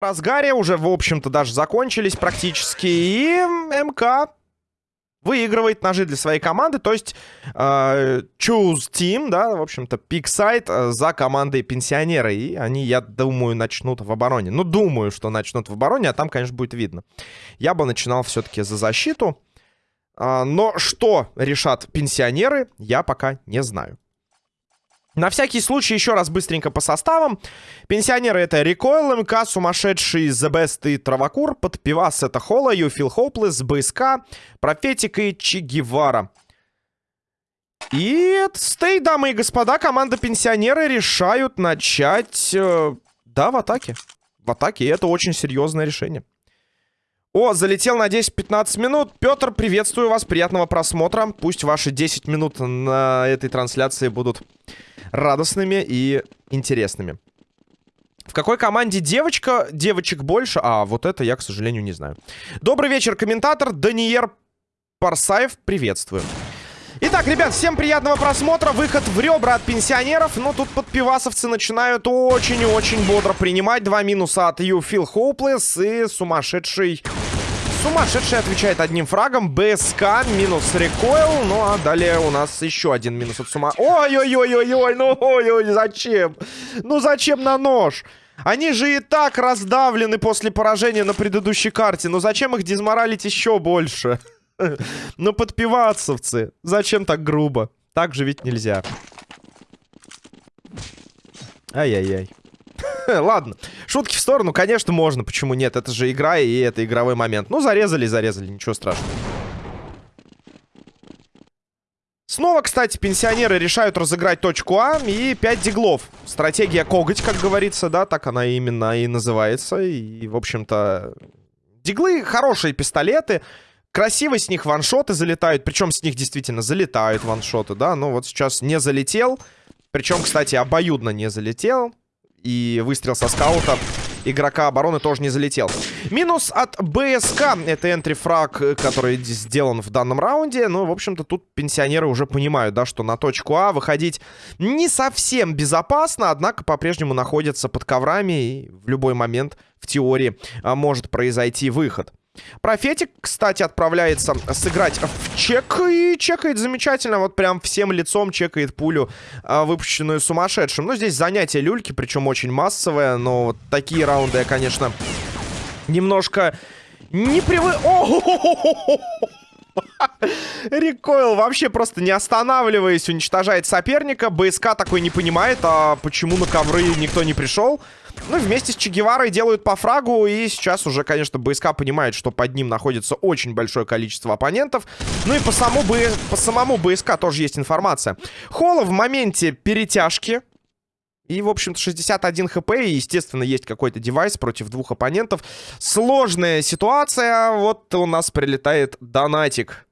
разгаре, уже, в общем-то, даже закончились практически. И МК выигрывает ножи для своей команды, то есть э, choose team, да, в общем-то, пик сайт э, за командой пенсионеры, и они, я думаю, начнут в обороне. Ну, думаю, что начнут в обороне, а там, конечно, будет видно. Я бы начинал все-таки за защиту, э, но что решат пенсионеры, я пока не знаю. На всякий случай еще раз быстренько по составам. Пенсионеры это Recoil, МК, Сумасшедший, The Best и Травакур. Под пивас это Холла, Feel Hopeless, БСК, Профетик и Че Гевара. И стей, дамы и господа, команда пенсионеры решают начать... Э, да, в атаке. В атаке, и это очень серьезное решение. О, залетел на 10-15 минут. Петр, приветствую вас, приятного просмотра. Пусть ваши 10 минут на этой трансляции будут радостными и интересными. В какой команде девочка? Девочек больше? А, вот это я, к сожалению, не знаю. Добрый вечер, комментатор Даниер Парсаев. Приветствую. Итак, ребят, всем приятного просмотра. Выход в ребра от пенсионеров. Но тут подпивасовцы начинают очень и очень бодро принимать. Два минуса от You Feel Hopeless и сумасшедший... Сумасшедший отвечает одним фрагом. БСК минус рекойл. Ну, а далее у нас еще один минус от сума... Ой-ой-ой-ой-ой, ну ой-ой, зачем? Ну зачем на нож? Они же и так раздавлены после поражения на предыдущей карте. Ну зачем их дезморалить еще больше? Ну, подпивацовцы. Зачем так грубо? Так же ведь нельзя. Ай-яй-яй. Ладно, шутки в сторону, конечно, можно, почему нет? Это же игра, и это игровой момент. Ну, зарезали, зарезали, ничего страшного. Снова, кстати, пенсионеры решают разыграть точку А и 5 диглов. Стратегия коготь, как говорится, да, так она именно и называется. И, в общем-то, диглы хорошие пистолеты. Красиво с них ваншоты залетают. Причем с них действительно залетают ваншоты, да. Но вот сейчас не залетел. Причем, кстати, обоюдно не залетел. И выстрел со скаута игрока обороны тоже не залетел. Минус от БСК. Это энтри-фраг, который сделан в данном раунде. Ну, в общем-то, тут пенсионеры уже понимают, да, что на точку А выходить не совсем безопасно. Однако по-прежнему находятся под коврами. И в любой момент, в теории, а, может произойти выход. Профетик, кстати, отправляется сыграть в чек. И чекает замечательно. Вот прям всем лицом чекает пулю, а, выпущенную сумасшедшим. Ну, здесь занятие люльки, причем очень массовое. Но вот такие раунды я, конечно, немножко не привык... Рекойл вообще просто не останавливаясь уничтожает соперника. БСК такой не понимает, а почему на ковры никто не пришел. Ну, вместе с Че Геварой делают по фрагу. И сейчас уже, конечно, БСК понимает, что под ним находится очень большое количество оппонентов. Ну и по самому, Б... по самому БСК тоже есть информация. Холла в моменте перетяжки. И, в общем-то, 61 хп. И, естественно, есть какой-то девайс против двух оппонентов. Сложная ситуация. Вот у нас прилетает донатик.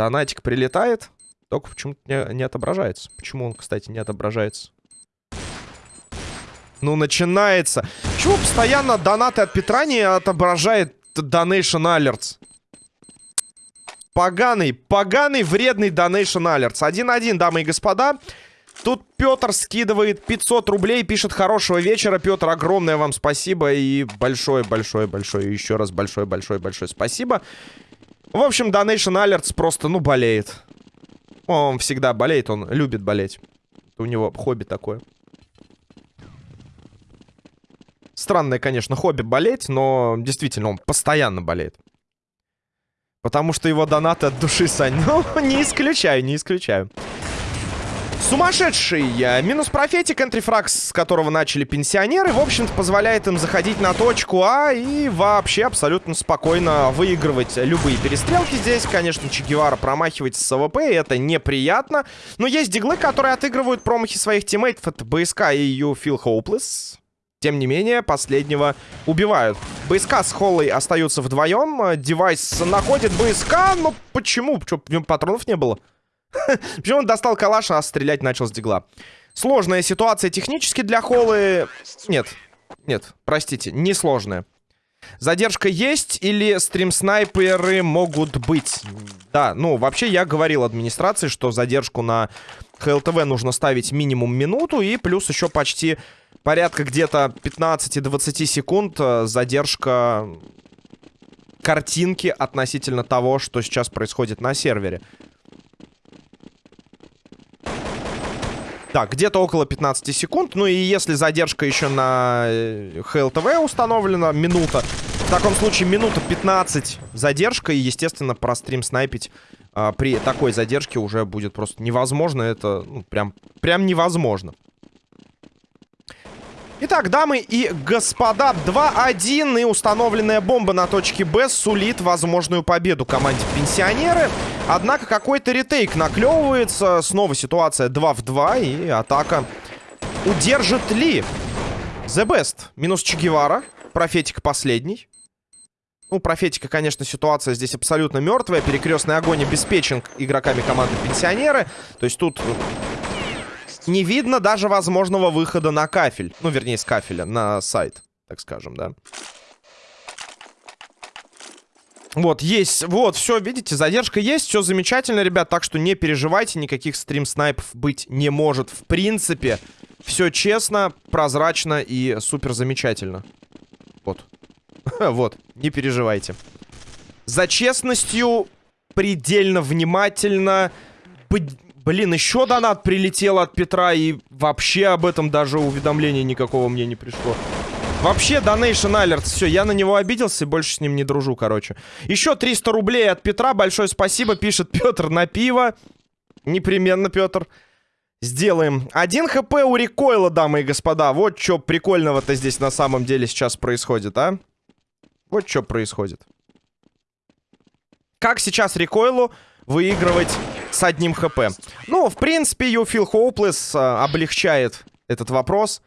Донатик прилетает. Только почему-то не, не отображается. Почему он, кстати, не отображается? Ну, начинается. Почему постоянно донаты от Петра не отображает Donation Alerts? Поганый, поганый, вредный Donation Alerts. 1-1, дамы и господа. Тут Петр скидывает 500 рублей, пишет хорошего вечера. Петр, огромное вам спасибо и большое-большое-большое, еще раз большое-большое-большое спасибо. В общем, DonationAlerts просто, ну, болеет. Он всегда болеет, он любит болеть. У него хобби такое. Странное, конечно, хобби болеть, но действительно он постоянно болеет. Потому что его донаты от души, Сань. Ну, не исключаю, не исключаю. Сумасшедший минус профетик, entry frag, с которого начали пенсионеры, в общем-то, позволяет им заходить на точку А и вообще абсолютно спокойно выигрывать любые перестрелки здесь. Конечно, Че Гевара промахивается с АВП, и это неприятно. Но есть диглы, которые отыгрывают промахи своих тиммейтов. Это БСК и You Feel Hopeless. Тем не менее, последнего убивают. БСК с Холлой остаются вдвоем. Девайс находит БСК. Но почему? Что, в нем патронов не было? Почему он достал калаш, а стрелять начал с дигла? Сложная ситуация технически для Холлы. Нет, нет, простите, не сложная. Задержка есть или стрим-снайперы могут быть? Да, ну, вообще я говорил администрации, что задержку на ХЛТВ нужно ставить минимум минуту. И плюс еще почти порядка где-то 15-20 секунд э, задержка картинки относительно того, что сейчас происходит на сервере. Так, где-то около 15 секунд. Ну и если задержка еще на ХЛТВ э, установлена, минута. В таком случае минута 15 задержка. И, естественно, про стрим снайпить а, при такой задержке уже будет просто невозможно. Это ну, прям, прям невозможно. Итак, дамы и господа, 2-1 и установленная бомба на точке Б сулит возможную победу команде Пенсионеры. Однако какой-то ретейк наклевывается. Снова ситуация 2 в 2 и атака. Удержит ли The Best? Минус Чегевара. Профетик последний. Ну, профетика, конечно, ситуация здесь абсолютно мертвая. Перекрестный огонь обеспечен игроками команды Пенсионеры. То есть тут не видно даже возможного выхода на кафель. Ну, вернее, с кафеля на сайт, так скажем, да. Вот, есть, вот, все, видите, задержка есть, все замечательно, ребят, так что не переживайте, никаких стрим-снайпов быть не может, в принципе. Все честно, прозрачно и супер замечательно. Вот. вот, не переживайте. За честностью предельно внимательно Блин, еще донат прилетел от Петра, и вообще об этом даже уведомления никакого мне не пришло. Вообще, Donation Alert. Все, я на него обиделся и больше с ним не дружу, короче. Еще 300 рублей от Петра. Большое спасибо, пишет Петр на пиво. Непременно, Петр. Сделаем. Один хп у рекойла, дамы и господа. Вот что прикольного-то здесь на самом деле сейчас происходит, а? Вот что происходит. Как сейчас рекойлу выигрывать с одним хп. Ну, в принципе, You Feel Hopeless э, облегчает этот вопрос,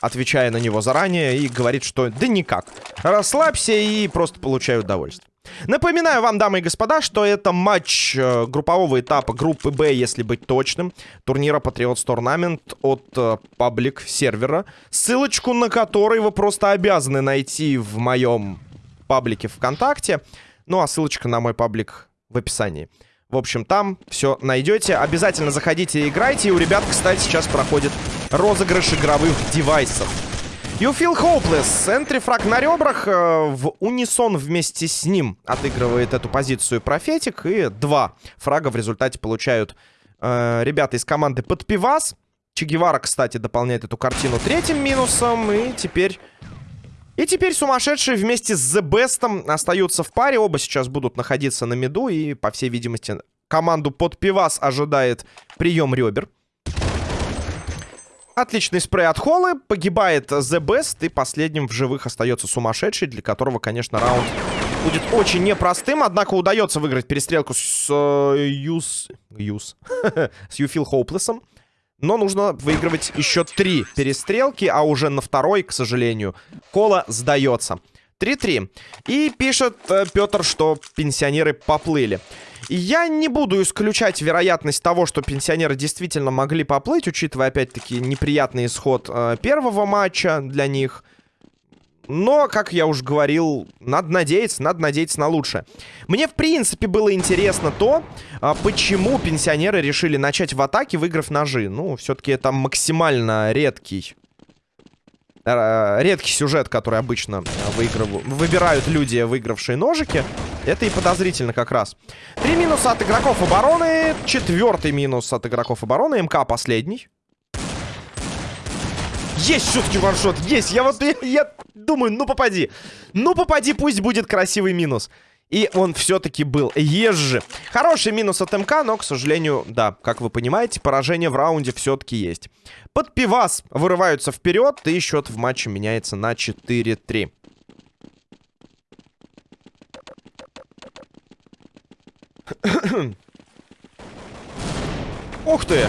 отвечая на него заранее, и говорит, что да никак. Расслабься и просто получай удовольствие. Напоминаю вам, дамы и господа, что это матч э, группового этапа группы Б, если быть точным, турнира Patriots Tournament от э, паблик сервера, ссылочку на который вы просто обязаны найти в моем паблике ВКонтакте, ну а ссылочка на мой паблик в описании. В общем, там все найдете. Обязательно заходите и играйте. И у ребят, кстати, сейчас проходит розыгрыш игровых девайсов. You feel hopeless. Энтрифраг на ребрах. Э, в унисон вместе с ним отыгрывает эту позицию профетик. И два фрага в результате получают э, ребята из команды Подпивас. Чегевара, кстати, дополняет эту картину третьим минусом. И теперь и теперь сумасшедшие вместе с The Best остаются в паре. Оба сейчас будут находиться на меду. И, по всей видимости, команду под пивас ожидает прием ребер. Отличный спрей от Холлы. Погибает The Best. И последним в живых остается сумасшедший, для которого, конечно, раунд будет очень непростым. Однако удается выиграть перестрелку с э, Юс... Юс. с Юфил Хоуплесом. Но нужно выигрывать еще три перестрелки, а уже на второй, к сожалению, Кола сдается. 3-3. И пишет э, Петр, что пенсионеры поплыли. Я не буду исключать вероятность того, что пенсионеры действительно могли поплыть, учитывая, опять-таки, неприятный исход э, первого матча для них. Но, как я уже говорил, надо надеяться, надо надеяться на лучшее. Мне, в принципе, было интересно то, а, почему пенсионеры решили начать в атаке, выиграв ножи. Ну, все-таки это максимально редкий... Э, редкий сюжет, который обычно выигрыв... выбирают люди, выигравшие ножики. Это и подозрительно как раз. Три минуса от игроков обороны. Четвертый минус от игроков обороны. МК последний. Есть все-таки ваншот, есть. Я вот, я, я думаю, ну попади. Ну попади, пусть будет красивый минус. И он все-таки был. Езжи. Хороший минус от МК, но, к сожалению, да, как вы понимаете, поражение в раунде все-таки есть. Под пивас вырываются вперед, и счет в матче меняется на 4-3. Ух ты!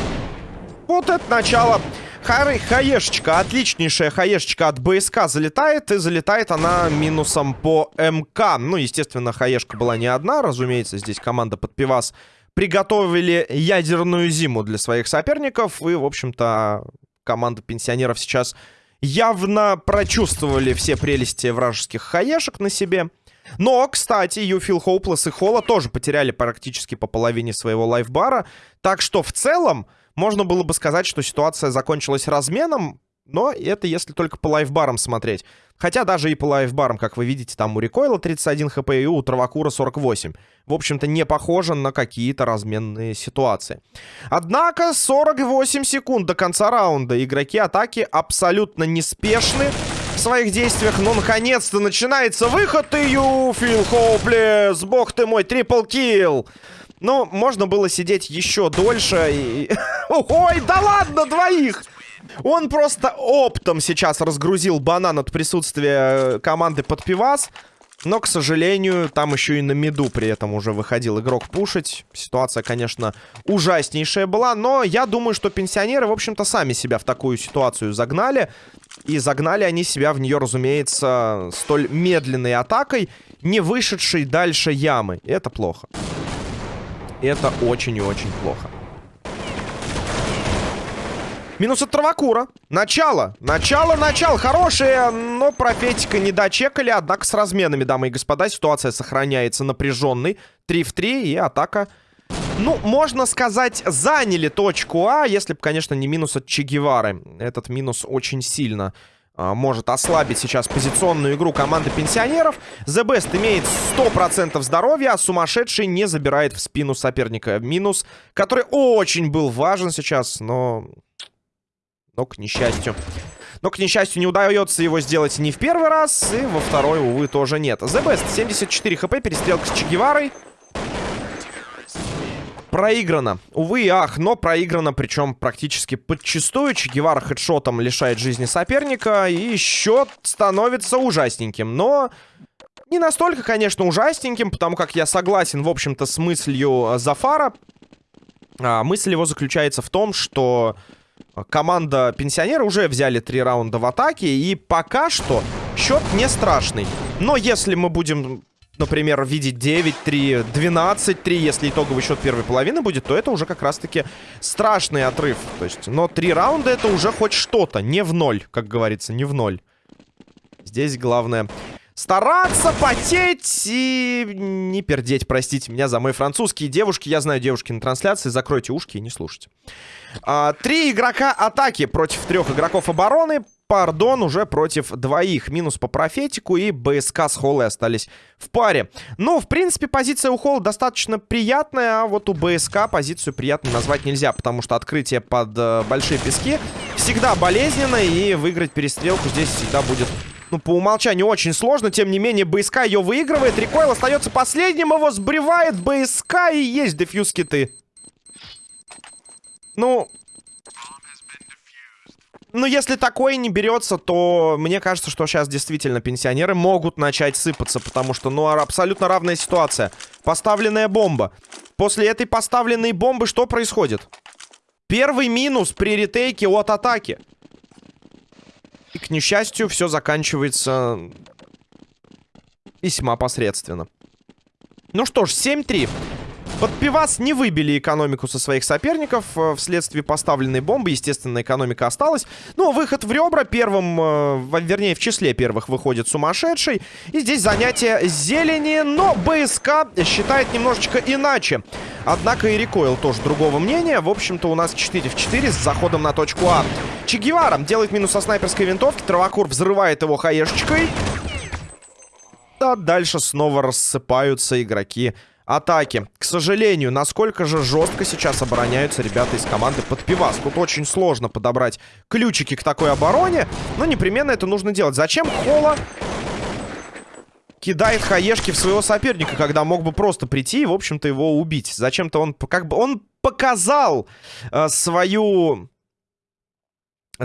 Вот это начало Хай, хаешечка, отличнейшая хаешечка от БСК залетает, и залетает она минусом по МК. Ну, естественно, хаешка была не одна, разумеется, здесь команда под пивас приготовили ядерную зиму для своих соперников, и, в общем-то, команда пенсионеров сейчас явно прочувствовали все прелести вражеских хаешек на себе. Но, кстати, Feel Hopeless и Холла тоже потеряли практически по половине своего лайфбара. Так что в целом Можно было бы сказать, что ситуация закончилась разменом, но это если только по лайфбарам смотреть. Хотя даже и по лайфбарам, как вы видите, там у Рекойла 31 хп и у Травакура 48. В общем-то, не похоже на какие-то разменные ситуации. Однако 48 секунд до конца раунда. Игроки атаки абсолютно неспешны в своих действиях. Но, наконец-то, начинается выход. И Юфил Хоуплес, бог ты мой, трипл килл. Ну, можно было сидеть еще дольше и... Ой, да ладно, двоих! Он просто оптом сейчас разгрузил банан от присутствия команды под пивас. Но, к сожалению, там еще и на миду при этом уже выходил игрок пушить. Ситуация, конечно, ужаснейшая была. Но я думаю, что пенсионеры, в общем-то, сами себя в такую ситуацию загнали. И загнали они себя в нее, разумеется, столь медленной атакой, не вышедшей дальше ямы. И это плохо. Это очень и очень плохо. Минус от Травакура. Начало. Начало, начало. Хорошее, но профетика не дочекали. Однако с разменами, дамы и господа, ситуация сохраняется напряженной. 3 в 3 и атака... Ну, можно сказать, заняли точку А, если бы, конечно, не минус от Че Этот минус очень сильно может ослабить сейчас позиционную игру команды пенсионеров. The Best имеет 100% здоровья, а сумасшедший не забирает в спину соперника. Минус, который очень был важен сейчас, но но, к несчастью... Но, к несчастью, не удается его сделать ни в первый раз, и во второй, увы, тоже нет. The Best, 74 хп, перестрелка с Чегеварой. Проиграно. Увы и ах, но проиграно, причем практически подчистую. Чегевара хедшотом лишает жизни соперника, и счет становится ужасненьким. Но не настолько, конечно, ужасненьким, потому как я согласен, в общем-то, с мыслью Зафара. А, мысль его заключается в том, что команда пенсионера уже взяли три раунда в атаке. И пока что счет не страшный. Но если мы будем, например, видеть 9-3, 12-3, если итоговый счет первой половины будет, то это уже как раз-таки страшный отрыв. То есть, но три раунда это уже хоть что-то. Не в ноль, как говорится, не в ноль. Здесь главное стараться, потеть и не пердеть, простите меня за мой французский. Девушки, я знаю девушки на трансляции, закройте ушки и не слушайте. А, три игрока атаки против трех игроков обороны. Пардон уже против двоих. Минус по профетику и БСК с Холлой остались в паре. Ну, в принципе, позиция у Холла достаточно приятная, а вот у БСК позицию приятной назвать нельзя, потому что открытие под э, большие пески всегда болезненно, и выиграть перестрелку здесь всегда будет ну, по умолчанию очень сложно. Тем не менее, БСК ее выигрывает. Рекойл остается последним. Его сбривает БСК. И есть дефьюз киты. Ну... Ну, если такое не берется, то мне кажется, что сейчас действительно пенсионеры могут начать сыпаться, потому что, ну, абсолютно равная ситуация. Поставленная бомба. После этой поставленной бомбы что происходит? Первый минус при ретейке от атаки. И, к несчастью, все заканчивается весьма посредственно. Ну что ж, 7-3. Под пивас не выбили экономику со своих соперников э, вследствие поставленной бомбы. Естественно, экономика осталась. Но выход в ребра первым, э, вернее, в числе первых выходит сумасшедший. И здесь занятие зелени, но БСК считает немножечко иначе. Однако и Рекойл тоже другого мнения. В общем-то, у нас 4 в 4 с заходом на точку А. Че делает минус со снайперской винтовки. Травокур взрывает его хаешечкой. А дальше снова рассыпаются игроки атаки. К сожалению, насколько же жестко сейчас обороняются ребята из команды под пивас. Тут очень сложно подобрать ключики к такой обороне, но непременно это нужно делать. Зачем Холла кидает хаешки в своего соперника, когда мог бы просто прийти и, в общем-то, его убить? Зачем-то он как бы... Он показал э, свою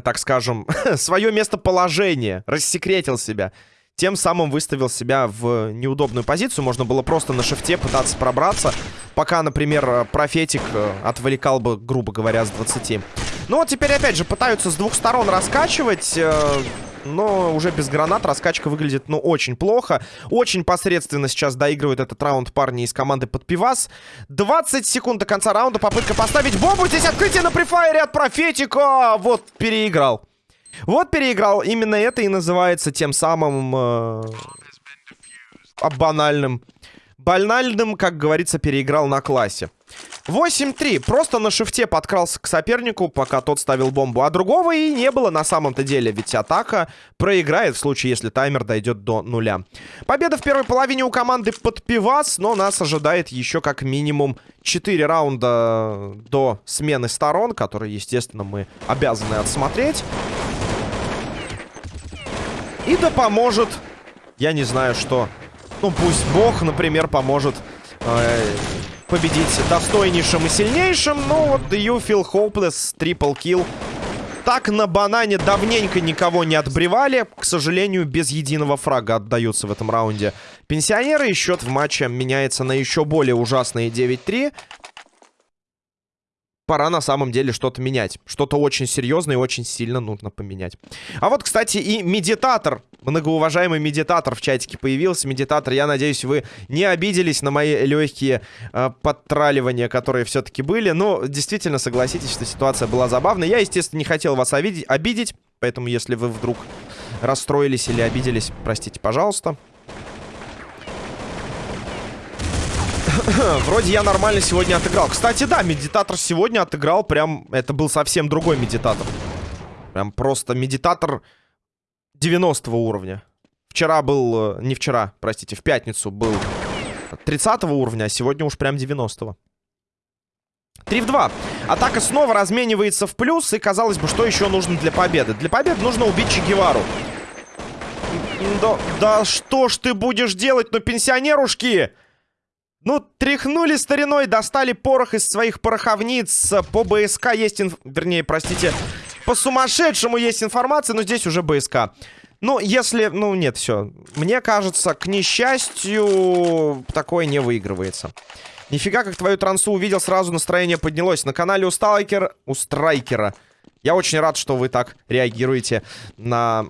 так скажем, свое местоположение, рассекретил себя. Тем самым выставил себя в неудобную позицию. Можно было просто на шифте пытаться пробраться, пока, например, профетик э, отвлекал бы, грубо говоря, с 20. Ну вот теперь, опять же, пытаются с двух сторон раскачивать... Э, но уже без гранат раскачка выглядит, ну, очень плохо. Очень посредственно сейчас доигрывают этот раунд парни из команды под пивас. 20 секунд до конца раунда. Попытка поставить бомбу. Здесь открытие на префайре от профетика. Вот, переиграл. Вот переиграл. Именно это и называется тем самым... Э, банальным. Банальным, как говорится, переиграл на классе. 8-3. Просто на шифте подкрался к сопернику, пока тот ставил бомбу. А другого и не было на самом-то деле. Ведь атака проиграет в случае, если таймер дойдет до нуля. Победа в первой половине у команды под пивас, но нас ожидает еще как минимум 4 раунда до смены сторон, которые, естественно, мы обязаны отсмотреть. И да поможет, я не знаю что. Ну, пусть Бог, например, поможет... Э победить достойнейшим и сильнейшим. Но вот You Feel Hopeless, трипл килл. Так на банане давненько никого не отбревали. К сожалению, без единого фрага отдаются в этом раунде пенсионеры. И счет в матче меняется на еще более ужасные 9-3 пора на самом деле что-то менять. Что-то очень серьезное и очень сильно нужно поменять. А вот, кстати, и медитатор, многоуважаемый медитатор в чатике появился. Медитатор, я надеюсь, вы не обиделись на мои легкие э, подтраливания, которые все-таки были. Но действительно, согласитесь, что ситуация была забавной. Я, естественно, не хотел вас обидеть, обидеть поэтому если вы вдруг расстроились или обиделись, простите, пожалуйста. Вроде я нормально сегодня отыграл. Кстати, да, медитатор сегодня отыграл прям... Это был совсем другой медитатор. Прям просто медитатор 90 уровня. Вчера был... Э, не вчера, простите, в пятницу был 30 уровня, а сегодня уж прям 90 -го. 3 в 2. Атака снова разменивается в плюс. И, казалось бы, что еще нужно для победы? Для победы нужно убить Че Гевару. Да, да что ж ты будешь делать, ну, пенсионерушки? Ну, тряхнули стариной, достали порох из своих пороховниц. По БСК есть, инф... вернее, простите, по сумасшедшему есть информация, но здесь уже БСК. Ну, если... Ну, нет, все. Мне кажется, к несчастью, такое не выигрывается. Нифига, как твою трансу увидел, сразу настроение поднялось. На канале у Сталкер... У Страйкера. Я очень рад, что вы так реагируете на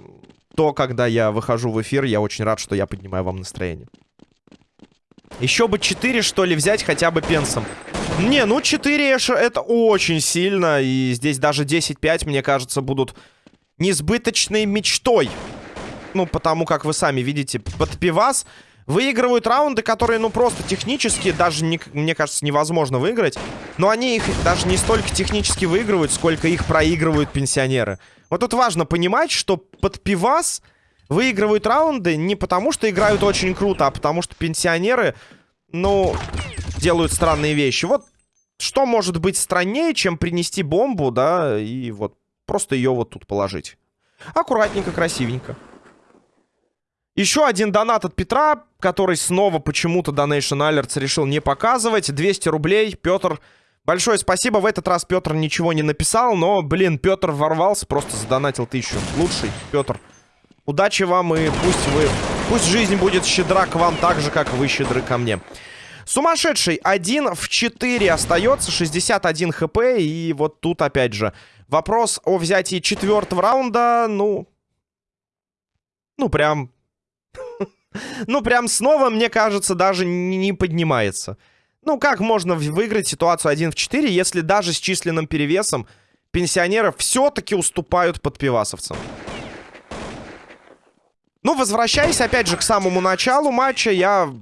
то, когда я выхожу в эфир. Я очень рад, что я поднимаю вам настроение. Еще бы 4, что ли, взять хотя бы пенсом. Не, ну 4 эша это очень сильно. И здесь даже 10-5, мне кажется, будут несбыточной мечтой. Ну, потому как вы сами видите, под пивас выигрывают раунды, которые, ну, просто технически даже, не, мне кажется, невозможно выиграть. Но они их даже не столько технически выигрывают, сколько их проигрывают пенсионеры. Вот тут важно понимать, что под пивас выигрывают раунды не потому, что играют очень круто, а потому что пенсионеры, ну, делают странные вещи. Вот что может быть страннее, чем принести бомбу, да, и вот просто ее вот тут положить. Аккуратненько, красивенько. Еще один донат от Петра, который снова почему-то Donation Alerts решил не показывать. 200 рублей. Петр, большое спасибо. В этот раз Петр ничего не написал, но, блин, Петр ворвался, просто задонатил тысячу. Лучший, Петр. Удачи вам и пусть вы... Пусть жизнь будет щедра к вам так же, как вы щедры ко мне. Сумасшедший 1 в 4 остается, 61 хп. И вот тут опять же вопрос о взятии четвертого раунда, ну... Ну, прям... ну, прям снова, мне кажется, даже не поднимается. Ну, как можно выиграть ситуацию 1 в 4, если даже с численным перевесом пенсионеров все-таки уступают подпивасовцам? Ну, возвращаясь опять же к самому началу матча, я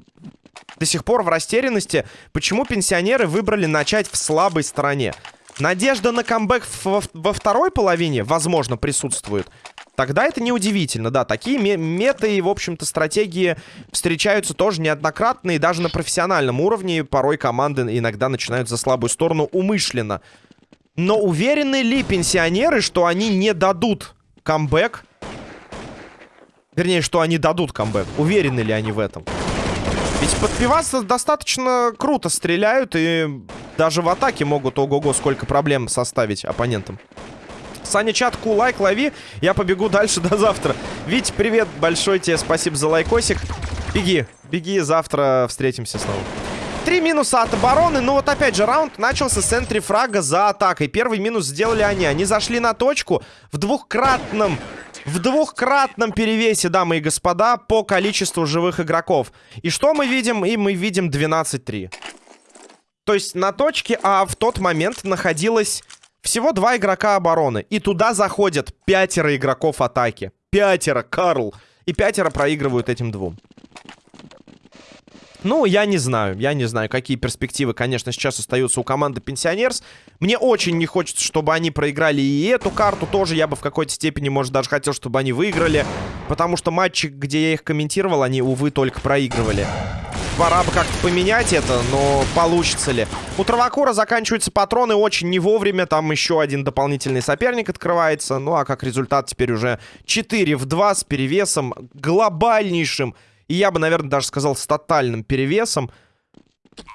до сих пор в растерянности, почему пенсионеры выбрали начать в слабой стороне. Надежда на камбэк во, второй половине, возможно, присутствует. Тогда это неудивительно, да. Такие меты и, в общем-то, стратегии встречаются тоже неоднократно. И даже на профессиональном уровне порой команды иногда начинают за слабую сторону умышленно. Но уверены ли пенсионеры, что они не дадут камбэк Вернее, что они дадут камбэк. Уверены ли они в этом? Ведь под достаточно круто стреляют и даже в атаке могут ого-го сколько проблем составить оппонентам. Саня, чат, ку, лайк, лови. Я побегу дальше до завтра. Вить, привет большой тебе, спасибо за лайкосик. Беги, беги, завтра встретимся снова. Три минуса от обороны. Ну вот опять же, раунд начался с центре фрага за атакой. Первый минус сделали они. Они зашли на точку в двухкратном в двухкратном перевесе, дамы и господа, по количеству живых игроков. И что мы видим? И мы видим 12-3. То есть на точке А в тот момент находилось всего два игрока обороны. И туда заходят пятеро игроков атаки. Пятеро, Карл. И пятеро проигрывают этим двум. Ну, я не знаю, я не знаю, какие перспективы, конечно, сейчас остаются у команды Пенсионерс. Мне очень не хочется, чтобы они проиграли и эту карту тоже. Я бы в какой-то степени, может, даже хотел, чтобы они выиграли. Потому что матчи, где я их комментировал, они, увы, только проигрывали. Пора бы как-то поменять это, но получится ли? У Травакура заканчиваются патроны очень не вовремя. Там еще один дополнительный соперник открывается. Ну, а как результат теперь уже 4 в 2 с перевесом глобальнейшим. И я бы, наверное, даже сказал с тотальным перевесом.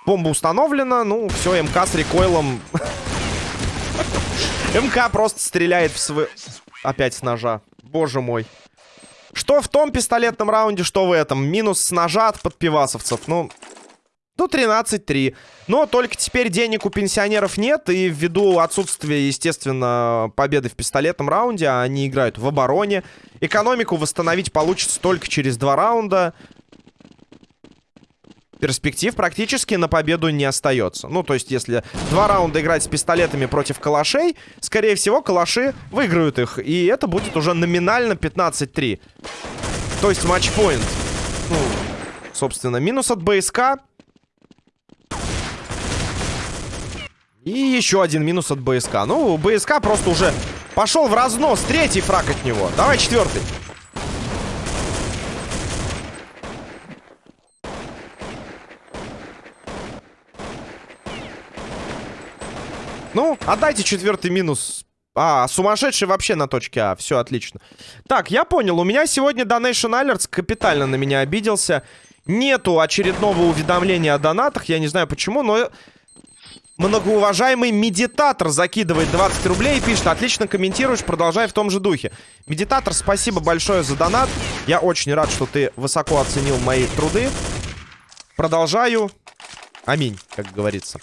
Бомба установлена. Ну, все, МК с рекойлом. МК просто стреляет в свой... Опять с ножа. Боже мой. Что в том пистолетном раунде, что в этом. Минус с ножа от подпивасовцев. Ну, ну 13-3. Но только теперь денег у пенсионеров нет. И ввиду отсутствия, естественно, победы в пистолетном раунде, они играют в обороне. Экономику восстановить получится только через два раунда. Перспектив практически на победу не остается. Ну, то есть, если два раунда играть с пистолетами против калашей, скорее всего, калаши выиграют их. И это будет уже номинально 15-3. То есть, матчпоинт. Ну, собственно, минус от БСК. И еще один минус от БСК. Ну, БСК просто уже пошел в разнос. Третий фраг от него. Давай четвертый. Ну, отдайте четвертый минус. А, сумасшедший вообще на точке А. Все, отлично. Так, я понял. У меня сегодня Donation Alerts капитально на меня обиделся. Нету очередного уведомления о донатах. Я не знаю почему, но... Многоуважаемый медитатор закидывает 20 рублей и пишет Отлично комментируешь, продолжай в том же духе Медитатор, спасибо большое за донат. Я очень рад, что ты высоко оценил мои труды. Продолжаю. Аминь, как говорится.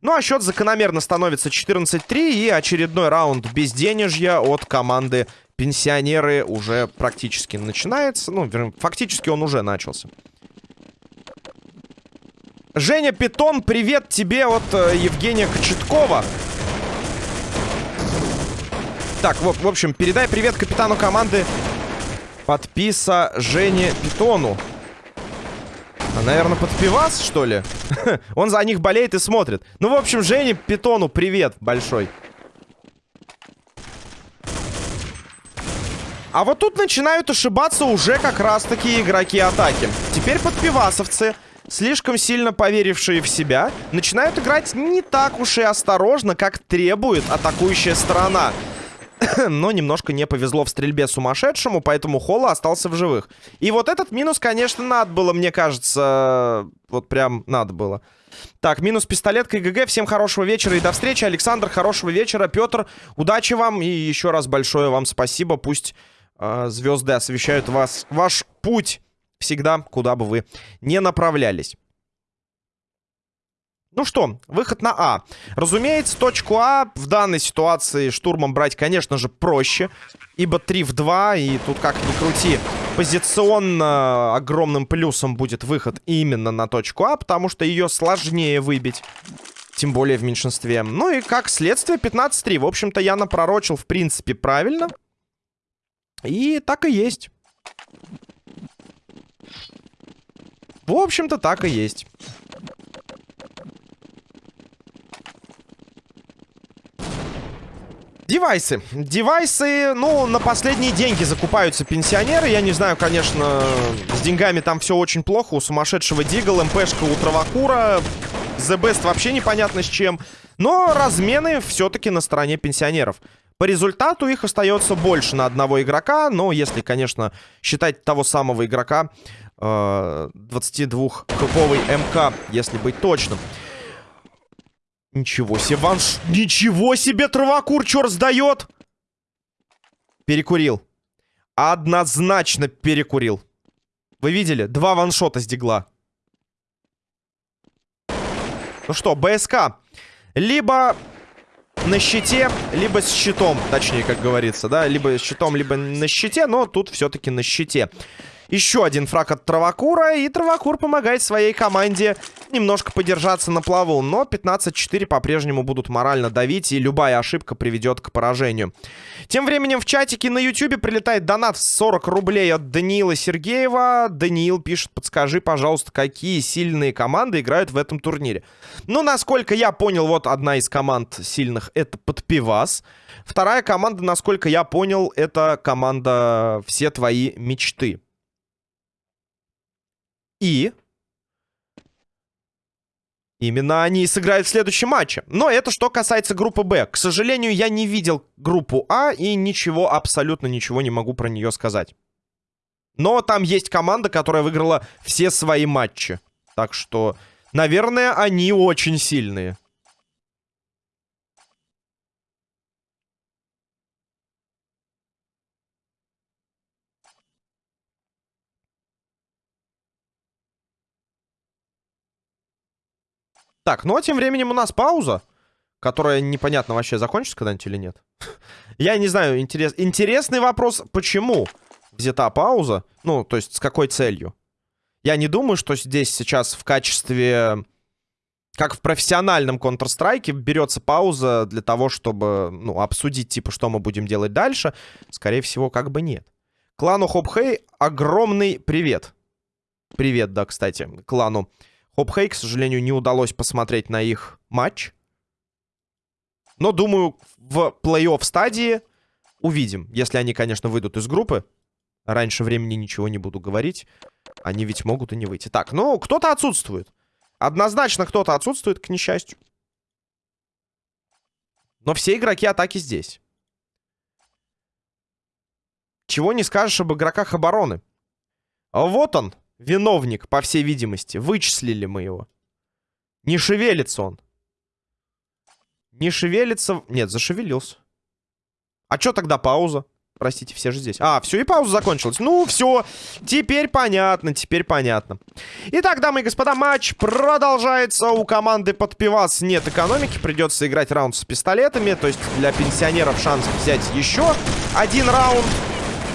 Ну а счет закономерно становится 14-3 и очередной раунд безденежья от команды пенсионеры уже практически начинается. Ну, фактически он уже начался. Женя Питон, привет тебе от э, Евгения Кочеткова. Так, вот, в общем, передай привет капитану команды подписа Жене Питону. А, наверное, под пивас, что ли? Он за них болеет и смотрит. Ну, в общем, Жене Питону привет большой. А вот тут начинают ошибаться уже как раз-таки игроки атаки. Теперь подпивасовцы, слишком сильно поверившие в себя, начинают играть не так уж и осторожно, как требует атакующая сторона. но немножко не повезло в стрельбе сумасшедшему, поэтому Холла остался в живых. И вот этот минус, конечно, надо было, мне кажется, вот прям надо было. Так, минус пистолет КГГ. Всем хорошего вечера и до встречи. Александр, хорошего вечера. Петр, удачи вам. И еще раз большое вам спасибо. Пусть э, звезды освещают вас, ваш путь всегда, куда бы вы не направлялись. Ну что, выход на А. Разумеется, точку А в данной ситуации штурмом брать, конечно же, проще. Ибо 3 в 2, и тут как ни крути, позиционно огромным плюсом будет выход именно на точку А, потому что ее сложнее выбить. Тем более в меньшинстве. Ну и как следствие 15-3. В общем-то, я напророчил, в принципе, правильно. И так и есть. В общем-то, так и есть. Девайсы. Девайсы, ну, на последние деньги закупаются пенсионеры. Я не знаю, конечно, с деньгами там все очень плохо. У сумасшедшего Дигл, МПшка у Травакура. The Best вообще непонятно с чем. Но размены все-таки на стороне пенсионеров. По результату их остается больше на одного игрока. Но если, конечно, считать того самого игрока, 22-хэповый МК, если быть точным. Ничего себе, ванш... Ничего себе, травокур, чё раздает? Перекурил. Однозначно перекурил. Вы видели? Два ваншота с дигла. Ну что, БСК. Либо на щите, либо с щитом. Точнее, как говорится, да? Либо с щитом, либо на щите, но тут все-таки на щите. Еще один фраг от Травакура. И Травакур помогает своей команде немножко подержаться на плаву. Но 15-4 по-прежнему будут морально давить. И любая ошибка приведет к поражению. Тем временем в чатике на YouTube прилетает донат в 40 рублей от Даниила Сергеева. Даниил пишет, подскажи, пожалуйста, какие сильные команды играют в этом турнире. Ну, насколько я понял, вот одна из команд сильных это Подпивас. Вторая команда, насколько я понял, это команда «Все твои мечты». И именно они сыграют в следующем матче. Но это что касается группы Б. К сожалению, я не видел группу А и ничего, абсолютно ничего не могу про нее сказать. Но там есть команда, которая выиграла все свои матчи. Так что, наверное, они очень сильные. Так, ну а тем временем у нас пауза, которая непонятно вообще закончится когда-нибудь или нет. Я не знаю, интерес... интересный вопрос, почему взята пауза? Ну, то есть с какой целью? Я не думаю, что здесь сейчас в качестве... Как в профессиональном Counter-Strike берется пауза для того, чтобы, ну, обсудить, типа, что мы будем делать дальше. Скорее всего, как бы нет. Клану Хопхей огромный привет. Привет, да, кстати, клану. Хопхей, к сожалению, не удалось посмотреть на их матч. Но, думаю, в плей-офф стадии увидим. Если они, конечно, выйдут из группы. Раньше времени ничего не буду говорить. Они ведь могут и не выйти. Так, ну, кто-то отсутствует. Однозначно кто-то отсутствует, к несчастью. Но все игроки атаки здесь. Чего не скажешь об игроках обороны. Вот он, Виновник, по всей видимости. Вычислили мы его. Не шевелится он. Не шевелится... Нет, зашевелился. А что тогда пауза? Простите, все же здесь. А, все, и пауза закончилась. Ну, все. Теперь понятно, теперь понятно. Итак, дамы и господа, матч продолжается. У команды под нет экономики. Придется играть раунд с пистолетами. То есть для пенсионеров шанс взять еще один раунд.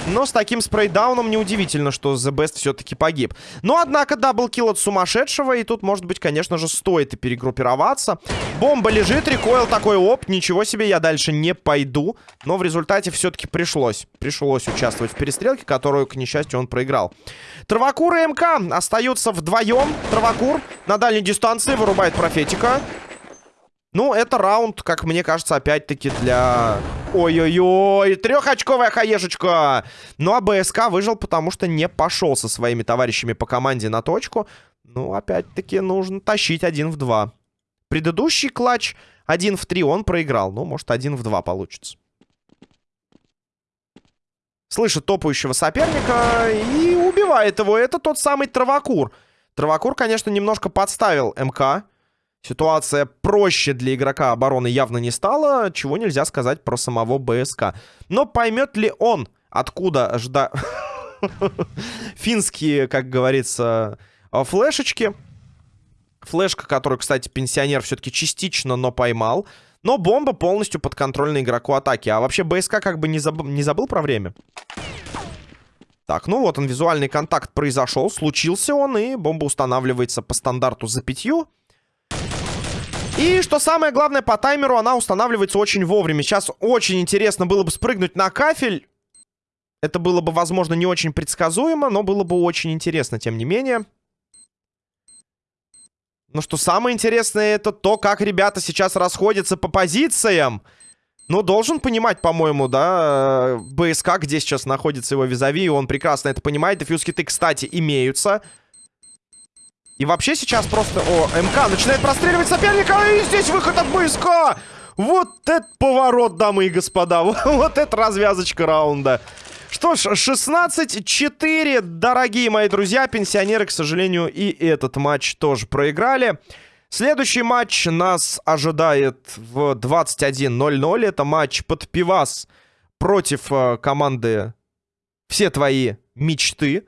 Но с таким спрейдауном неудивительно, что The Best все-таки погиб. Но, однако, double kill от сумасшедшего. И тут, может быть, конечно же, стоит и перегруппироваться. Бомба лежит, рекойл такой, оп, ничего себе, я дальше не пойду. Но в результате все-таки пришлось. Пришлось участвовать в перестрелке, которую, к несчастью, он проиграл. Травакур и МК остаются вдвоем. Травакур на дальней дистанции вырубает профетика. Ну, это раунд, как мне кажется, опять-таки для... Ой-ой-ой, трехочковая хаешечка! Ну, а БСК выжил, потому что не пошел со своими товарищами по команде на точку. Ну, опять-таки, нужно тащить один в два. Предыдущий клатч один в три он проиграл. Ну, может, один в два получится. Слышит топающего соперника и убивает его. Это тот самый Травакур. Травакур, конечно, немножко подставил МК. Ситуация проще для игрока обороны явно не стала, чего нельзя сказать про самого БСК. Но поймет ли он, откуда ждать... Финские, как говорится, флешечки. Флешка, которую, кстати, пенсионер все-таки частично, но поймал. Но бомба полностью подконтрольна игроку атаки. А вообще БСК как бы не, заб... не забыл про время. Так, ну вот он, визуальный контакт произошел, случился он, и бомба устанавливается по стандарту за пятью. И что самое главное, по таймеру она устанавливается очень вовремя. Сейчас очень интересно было бы спрыгнуть на кафель. Это было бы, возможно, не очень предсказуемо, но было бы очень интересно, тем не менее. Но что самое интересное, это то, как ребята сейчас расходятся по позициям. Ну, должен понимать, по-моему, да, БСК, где сейчас находится его визави, и он прекрасно это понимает. Дефьюз-киты, кстати, имеются. И вообще сейчас просто... О, МК начинает простреливать соперника, и здесь выход от БСК! Вот это поворот, дамы и господа. Вот это развязочка раунда. Что ж, 16-4, дорогие мои друзья. Пенсионеры, к сожалению, и этот матч тоже проиграли. Следующий матч нас ожидает в 21.00. Это матч под пивас против э, команды «Все твои мечты».